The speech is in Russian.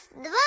Раз, два.